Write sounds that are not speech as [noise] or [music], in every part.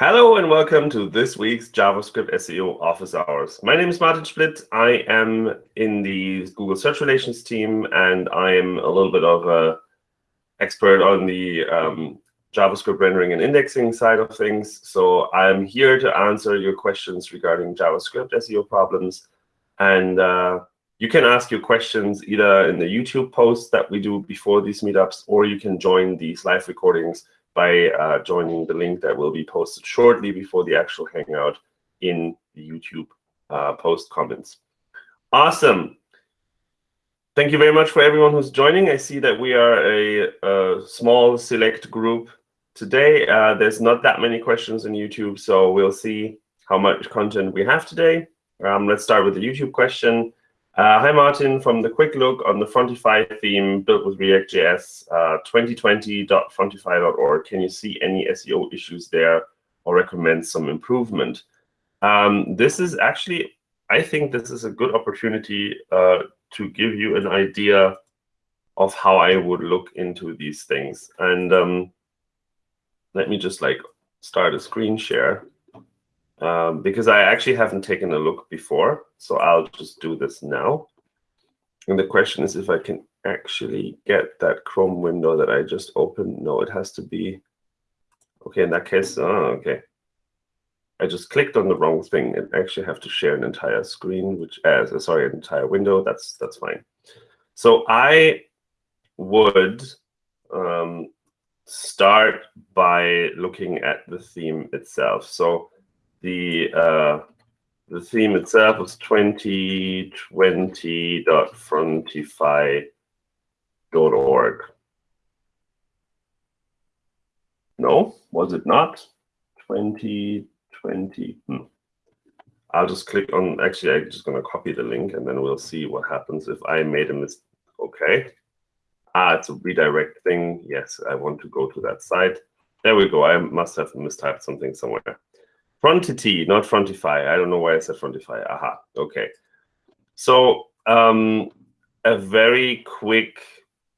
Hello and welcome to this week's JavaScript SEO office hours. My name is Martin Splitt. I am in the Google Search Relations team, and I am a little bit of a expert on the um, JavaScript rendering and indexing side of things. So I'm here to answer your questions regarding JavaScript SEO problems. And uh, you can ask your questions either in the YouTube posts that we do before these meetups, or you can join these live recordings by uh, joining the link that will be posted shortly before the actual Hangout in the YouTube uh, post comments. Awesome. Thank you very much for everyone who's joining. I see that we are a, a small select group today. Uh, there's not that many questions on YouTube, so we'll see how much content we have today. Um, let's start with the YouTube question. Uh, hi, Martin. From the quick look on the Frontify theme built with React.js uh, 2020.frontify.org, can you see any SEO issues there or recommend some improvement? Um, this is actually, I think this is a good opportunity uh, to give you an idea of how I would look into these things. And um, let me just like start a screen share um, because I actually haven't taken a look before. So I'll just do this now. And the question is if I can actually get that Chrome window that I just opened. No, it has to be. OK, in that case, oh, OK. I just clicked on the wrong thing and actually have to share an entire screen, which as uh, sorry, an entire window. That's that's fine. So I would um, start by looking at the theme itself. So the uh, the theme itself was 2020.frontify.org. No, was it not? 2020. Hmm. I'll just click on, actually, I'm just going to copy the link, and then we'll see what happens if I made a mistake. OK. Ah, it's a redirect thing. Yes, I want to go to that site. There we go. I must have mistyped something somewhere. Frontity, not Frontify. I don't know why I said Frontify. Aha, OK. So um, a very quick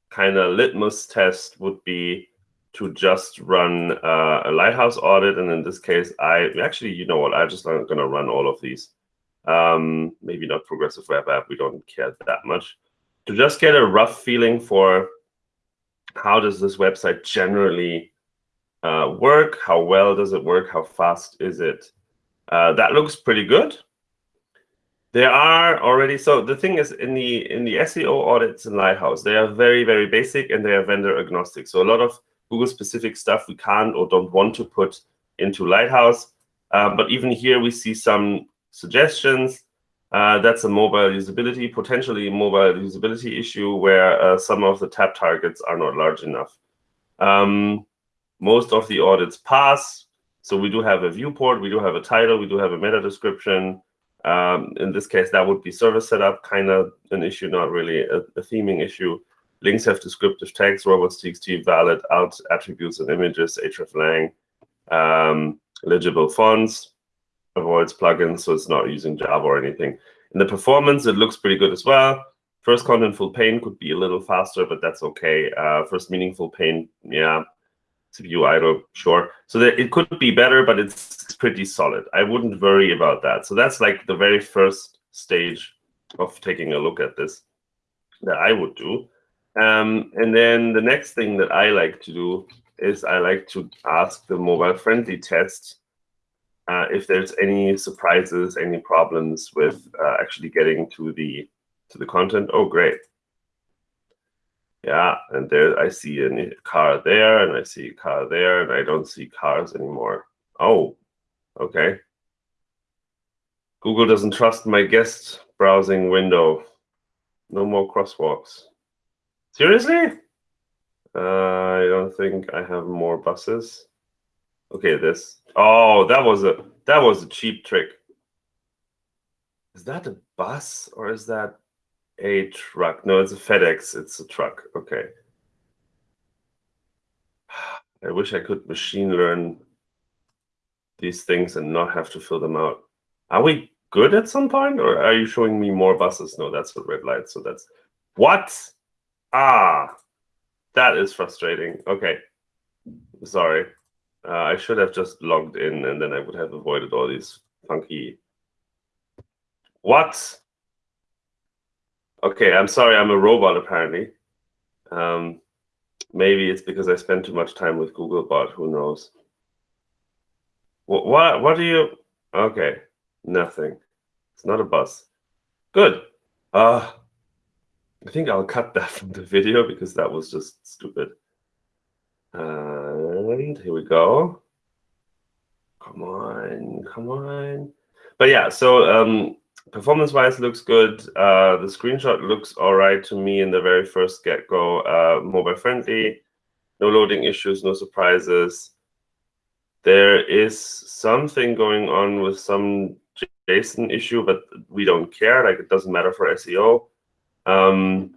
kind of litmus test would be to just run uh, a Lighthouse audit. And in this case, I actually, you know what, I'm just not going to run all of these. Um, maybe not Progressive Web App. We don't care that much. To just get a rough feeling for how does this website generally uh, work? How well does it work? How fast is it? Uh, that looks pretty good. There are already, so the thing is in the in the SEO audits in Lighthouse, they are very, very basic and they are vendor agnostic. So a lot of Google specific stuff we can't or don't want to put into Lighthouse. Uh, but even here we see some suggestions. Uh, that's a mobile usability, potentially mobile usability issue where uh, some of the tap targets are not large enough. Um, most of the audits pass. So we do have a viewport, we do have a title, we do have a meta description. Um, in this case, that would be server setup, kind of an issue, not really a, a theming issue. Links have descriptive tags, robots.txt, valid alt attributes and images, hreflang, um, legible fonts, avoids plugins, so it's not using Java or anything. In the performance, it looks pretty good as well. First contentful paint could be a little faster, but that's OK. Uh, first meaningful paint, yeah, CPU idle, sure. So that it could be better, but it's pretty solid. I wouldn't worry about that. So that's like the very first stage of taking a look at this that I would do. Um, and then the next thing that I like to do is I like to ask the mobile-friendly test uh, if there's any surprises, any problems with uh, actually getting to the to the content. Oh, great. Yeah, and there I see a car there, and I see a car there, and I don't see cars anymore. Oh, okay. Google doesn't trust my guest browsing window. No more crosswalks. Seriously? Uh, I don't think I have more buses. Okay, this. Oh, that was a that was a cheap trick. Is that a bus or is that a truck. No, it's a FedEx. It's a truck. Okay. [sighs] I wish I could machine learn these things and not have to fill them out. Are we good at some point, or are you showing me more buses? No, that's a red light. So that's what? Ah, that is frustrating. Okay, sorry. Uh, I should have just logged in and then I would have avoided all these funky. What? Okay, I'm sorry, I'm a robot apparently. Um, maybe it's because I spend too much time with Googlebot, who knows? What, what, what do you, okay, nothing. It's not a bus. Good. Uh, I think I'll cut [laughs] that from the video because that was just stupid. And here we go. Come on, come on. But yeah, so um, performance-wise looks good. Uh, the screenshot looks all right to me in the very first get-go. Uh, mobile-friendly, no loading issues, no surprises. There is something going on with some JSON issue, but we don't care. Like it doesn't matter for SEO. Um,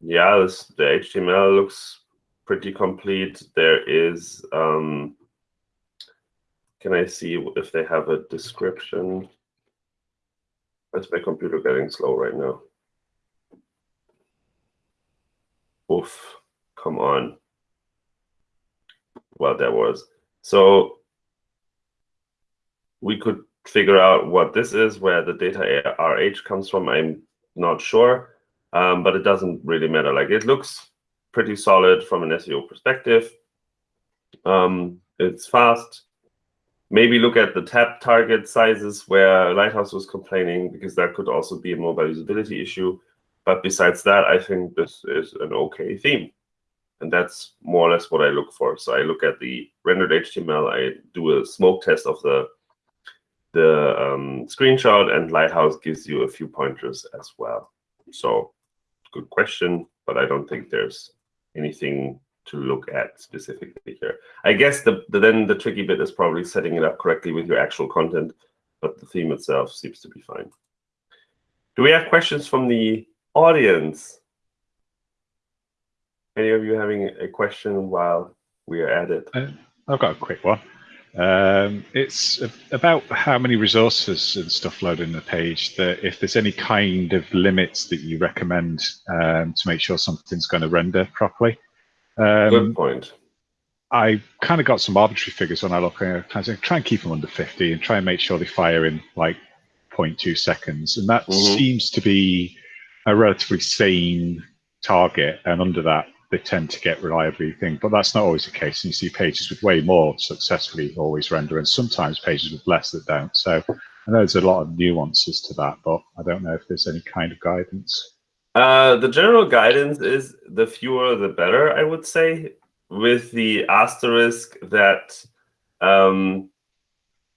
yeah, this, the HTML looks pretty complete. There is, um, can I see if they have a description? Where's my computer getting slow right now? Oof, come on. Well, there was. So we could figure out what this is, where the data RH comes from. I'm not sure, um, but it doesn't really matter. Like it looks pretty solid from an SEO perspective. Um, it's fast. Maybe look at the tap target sizes where Lighthouse was complaining, because that could also be a mobile usability issue. But besides that, I think this is an okay theme. And that's more or less what I look for. So I look at the rendered HTML. I do a smoke test of the the um, screenshot, and Lighthouse gives you a few pointers as well. So good question, but I don't think there's anything to look at specifically here. I guess the, the, then the tricky bit is probably setting it up correctly with your actual content, but the theme itself seems to be fine. Do we have questions from the audience? Any of you having a question while we are at it? Uh, I've got a quick one. Um, it's about how many resources and stuff load in the page that if there's any kind of limits that you recommend um, to make sure something's going to render properly. Um, Good point. I kind of got some arbitrary figures when I look at it. Try and keep them under 50 and try and make sure they fire in like 0.2 seconds. And that mm -hmm. seems to be a relatively sane target. And under that, they tend to get reliably thing, but that's not always the case. And you see pages with way more successfully always render, and sometimes pages with less that don't. So I know there's a lot of nuances to that, but I don't know if there's any kind of guidance. Uh, the general guidance is the fewer the better, I would say, with the asterisk that um,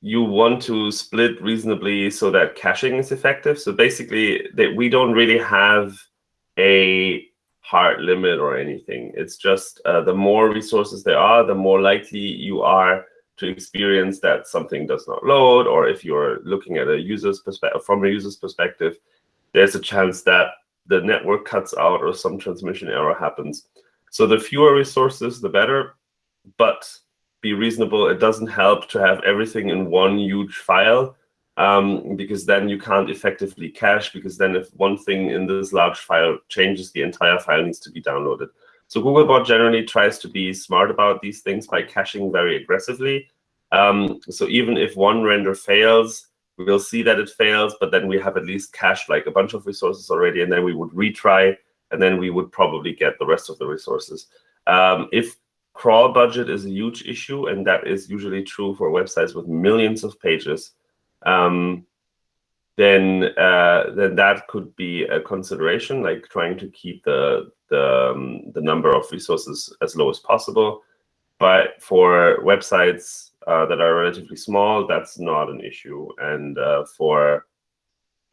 you want to split reasonably so that caching is effective. So basically, that we don't really have a hard limit or anything. It's just uh, the more resources there are, the more likely you are to experience that something does not load, or if you're looking at a user's perspective from a user's perspective, there's a chance that the network cuts out or some transmission error happens. So the fewer resources, the better, but be reasonable. It doesn't help to have everything in one huge file um, because then you can't effectively cache, because then if one thing in this large file changes, the entire file needs to be downloaded. So Googlebot generally tries to be smart about these things by caching very aggressively. Um, so even if one render fails, we'll see that it fails, but then we have at least cached like a bunch of resources already, and then we would retry, and then we would probably get the rest of the resources. Um, if crawl budget is a huge issue, and that is usually true for websites with millions of pages, um, then uh, then that could be a consideration, like trying to keep the the, um, the number of resources as low as possible. But for websites uh, that are relatively small, that's not an issue. And uh, for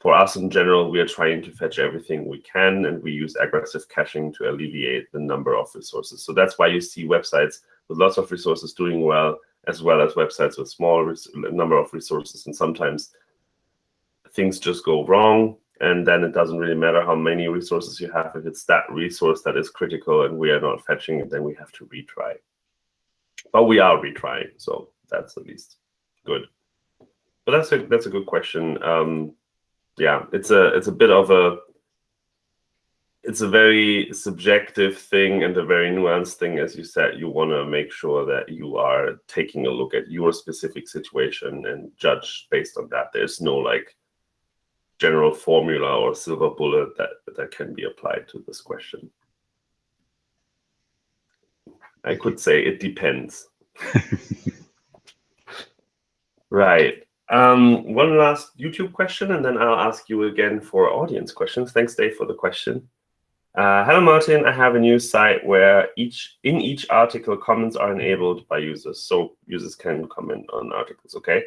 for us in general, we are trying to fetch everything we can, and we use aggressive caching to alleviate the number of resources. So that's why you see websites with lots of resources doing well, as well as websites with small number of resources. And sometimes things just go wrong, and then it doesn't really matter how many resources you have. If it's that resource that is critical and we are not fetching it, then we have to retry. But we are retrying, so that's at least good. But that's a that's a good question. Um, yeah, it's a it's a bit of a it's a very subjective thing and a very nuanced thing. As you said, you want to make sure that you are taking a look at your specific situation and judge based on that. There's no like general formula or silver bullet that, that can be applied to this question. I could say it depends. [laughs] right. Um, one last YouTube question, and then I'll ask you again for audience questions. Thanks, Dave, for the question. Uh, hello, Martin. I have a new site where each in each article comments are enabled by users, so users can comment on articles. Okay.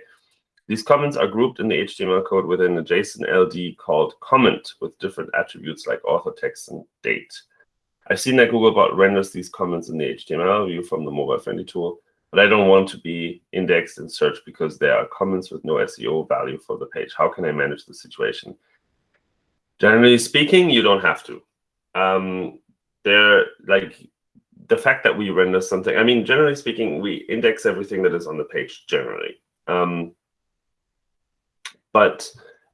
These comments are grouped in the HTML code within a JSON LD called comment with different attributes like author text and date. I've seen that Googlebot renders these comments in the HTML view from the mobile-friendly tool, but I don't want to be indexed in search because there are comments with no SEO value for the page. How can I manage the situation? Generally speaking, you don't have to um, they're like the fact that we render something. I mean, generally speaking, we index everything that is on the page generally. Um, but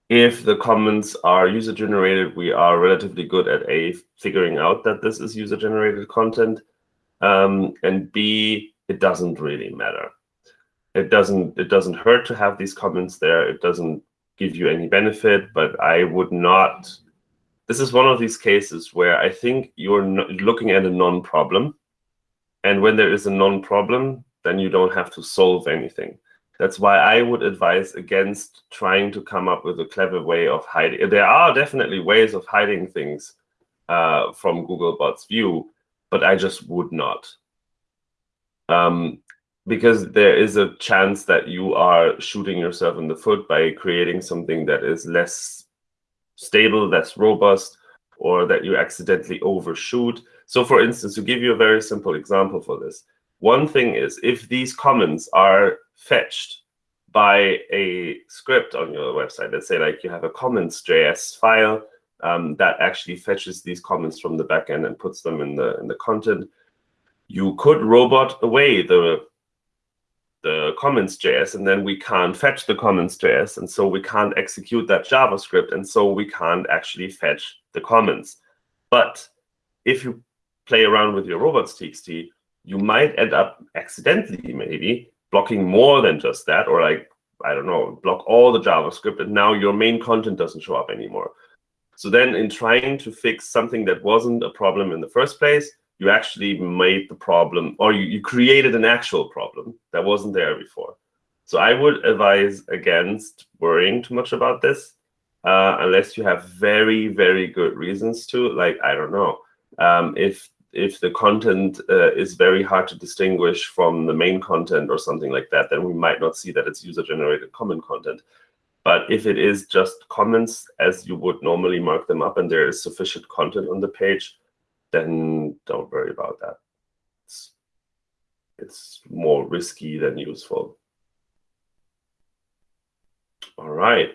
if the comments are user generated, we are relatively good at a figuring out that this is user generated content, um, and b it doesn't really matter. It doesn't it doesn't hurt to have these comments there. It doesn't give you any benefit, but I would not this is one of these cases where I think you're looking at a non-problem. And when there is a non-problem, then you don't have to solve anything. That's why I would advise against trying to come up with a clever way of hiding. There are definitely ways of hiding things uh, from Googlebot's view, but I just would not. Um, because there is a chance that you are shooting yourself in the foot by creating something that is less stable, less robust, or that you accidentally overshoot. So for instance, to give you a very simple example for this, one thing is if these comments are fetched by a script on your website, let's say like you have a comments.js file um, that actually fetches these comments from the backend and puts them in the in the content, you could robot away the the comments.js, and then we can't fetch the comments.js, and so we can't execute that JavaScript, and so we can't actually fetch the comments. But if you play around with your robots.txt, you might end up accidentally, maybe, blocking more than just that, or like, I don't know, block all the JavaScript, and now your main content doesn't show up anymore. So then in trying to fix something that wasn't a problem in the first place, you actually made the problem or you, you created an actual problem that wasn't there before. So I would advise against worrying too much about this uh, unless you have very, very good reasons to. Like, I don't know, um, if if the content uh, is very hard to distinguish from the main content or something like that, then we might not see that it's user-generated comment content. But if it is just comments as you would normally mark them up and there is sufficient content on the page, then don't worry about that. It's, it's more risky than useful. All right.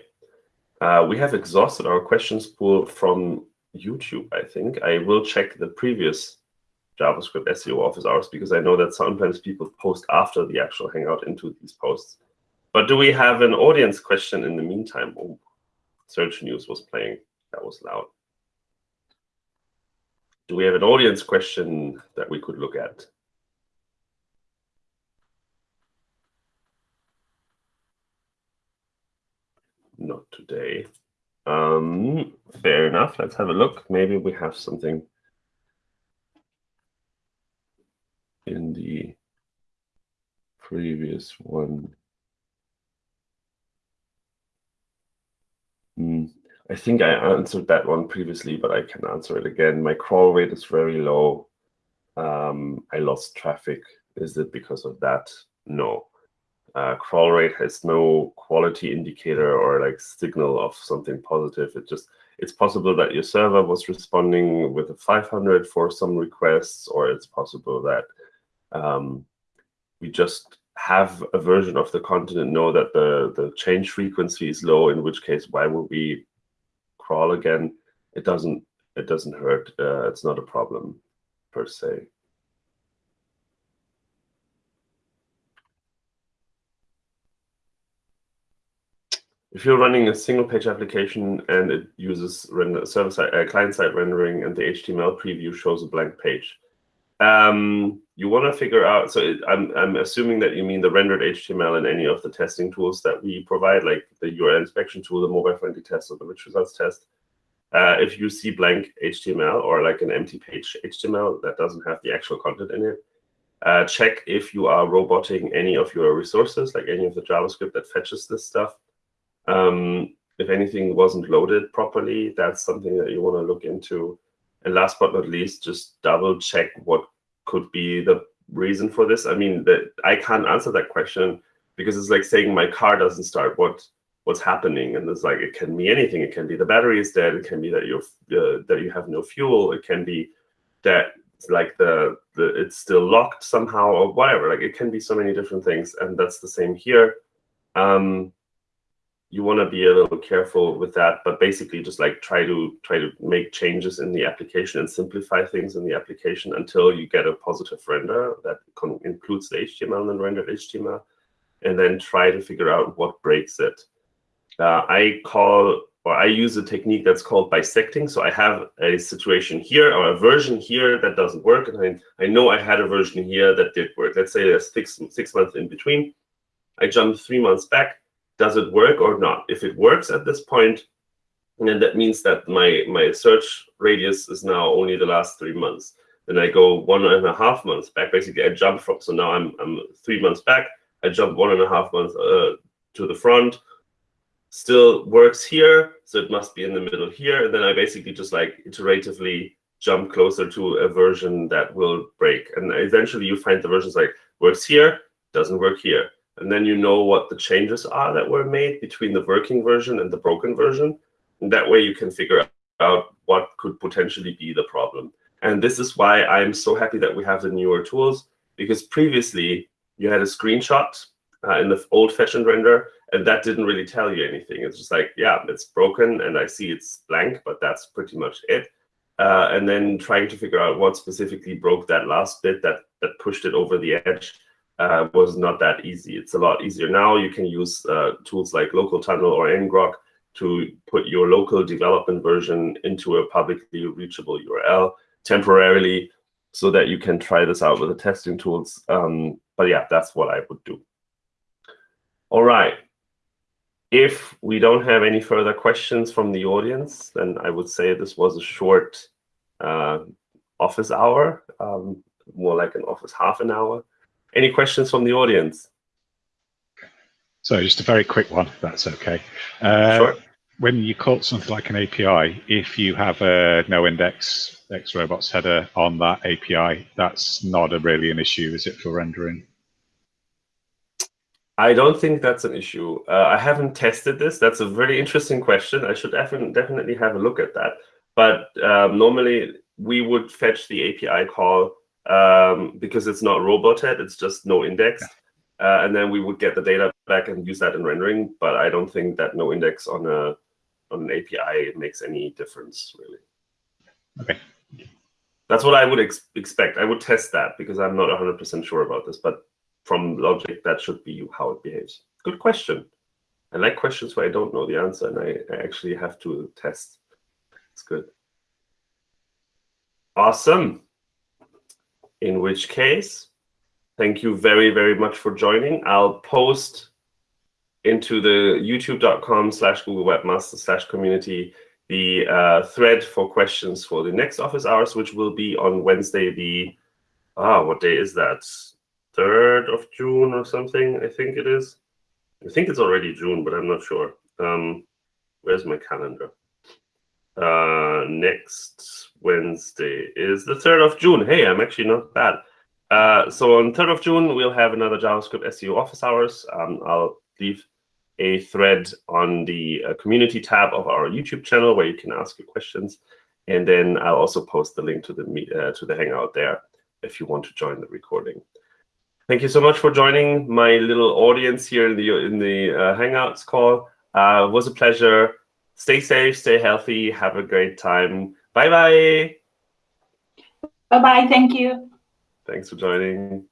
Uh, we have exhausted our questions pool from YouTube, I think. I will check the previous JavaScript SEO office hours because I know that sometimes people post after the actual Hangout into these posts. But do we have an audience question in the meantime? Oh, Search News was playing. That was loud. Do we have an audience question that we could look at? Not today. Um, fair enough. Let's have a look. Maybe we have something in the previous one. Hmm. I think I answered that one previously, but I can answer it again. My crawl rate is very low. Um, I lost traffic. Is it because of that? No. Uh, crawl rate has no quality indicator or like signal of something positive. It just it's possible that your server was responding with a 500 for some requests, or it's possible that um, we just have a version of the content and know that the the change frequency is low. In which case, why would we crawl again, it doesn't it doesn't hurt. Uh, it's not a problem per se. if you're running a single page application and it uses render, server side, uh, client side rendering and the HTML preview shows a blank page, um, you want to figure out. So it, I'm I'm assuming that you mean the rendered HTML in any of the testing tools that we provide, like the URL inspection tool, the mobile friendly test, or the rich results test. Uh, if you see blank HTML or like an empty page HTML that doesn't have the actual content in it, uh, check if you are roboting any of your resources, like any of the JavaScript that fetches this stuff. Um, if anything wasn't loaded properly, that's something that you want to look into. And last but not least, just double check what could be the reason for this. I mean, that I can't answer that question because it's like saying my car doesn't start. What what's happening? And it's like it can be anything. It can be the battery is dead. It can be that you're uh, that you have no fuel. It can be that like the, the it's still locked somehow or whatever. Like it can be so many different things, and that's the same here. Um, you want to be a little careful with that, but basically just like try to try to make changes in the application and simplify things in the application until you get a positive render that includes the HTML and rendered HTML, and then try to figure out what breaks it. Uh, I call or I use a technique that's called bisecting. So I have a situation here or a version here that doesn't work, and I, I know I had a version here that did work. Let's say there's six six months in between. I jump three months back does it work or not? If it works at this point, then that means that my, my search radius is now only the last three months. Then I go one and a half months back. Basically, I jump from, so now I'm, I'm three months back. I jump one and a half months uh, to the front. Still works here, so it must be in the middle here. And then I basically just like iteratively jump closer to a version that will break. And eventually you find the versions like works here, doesn't work here and then you know what the changes are that were made between the working version and the broken version. And that way you can figure out what could potentially be the problem. And this is why I'm so happy that we have the newer tools, because previously you had a screenshot uh, in the old-fashioned render, and that didn't really tell you anything. It's just like, yeah, it's broken, and I see it's blank, but that's pretty much it. Uh, and then trying to figure out what specifically broke that last bit that that pushed it over the edge uh, was not that easy. It's a lot easier now. You can use uh, tools like Local Tunnel or ngrok to put your local development version into a publicly reachable URL temporarily so that you can try this out with the testing tools. Um, but yeah, that's what I would do. All right. If we don't have any further questions from the audience, then I would say this was a short uh, office hour, um, more like an office half an hour. Any questions from the audience? So just a very quick one, if that's okay. Uh, sure. When you call something like an API, if you have a no index X-robots header on that API, that's not a really an issue, is it, for rendering? I don't think that's an issue. Uh, I haven't tested this. That's a very interesting question. I should definitely have a look at that. But um, normally, we would fetch the API call um, because it's not roboted, it's just no index. Yeah. Uh, and then we would get the data back and use that in rendering. But I don't think that no index on a on an API makes any difference really. Okay. That's what I would ex expect. I would test that because I'm not 100% sure about this. But from logic, that should be how it behaves. Good question. I like questions where I don't know the answer and I, I actually have to test. It's good. Awesome. In which case, thank you very, very much for joining. I'll post into the youtube.com slash Google Webmaster slash community the uh, thread for questions for the next office hours, which will be on Wednesday, the, ah, what day is that? 3rd of June or something, I think it is. I think it's already June, but I'm not sure. Um, where's my calendar? Uh, next Wednesday is the 3rd of June. Hey, I'm actually not bad. Uh, so on 3rd of June, we'll have another JavaScript SEO office hours. Um, I'll leave a thread on the uh, community tab of our YouTube channel where you can ask your questions. And then I'll also post the link to the uh, to the Hangout there if you want to join the recording. Thank you so much for joining my little audience here in the in the uh, Hangouts call. Uh, it was a pleasure. Stay safe, stay healthy, have a great time. Bye bye. Bye bye. Thank you. Thanks for joining.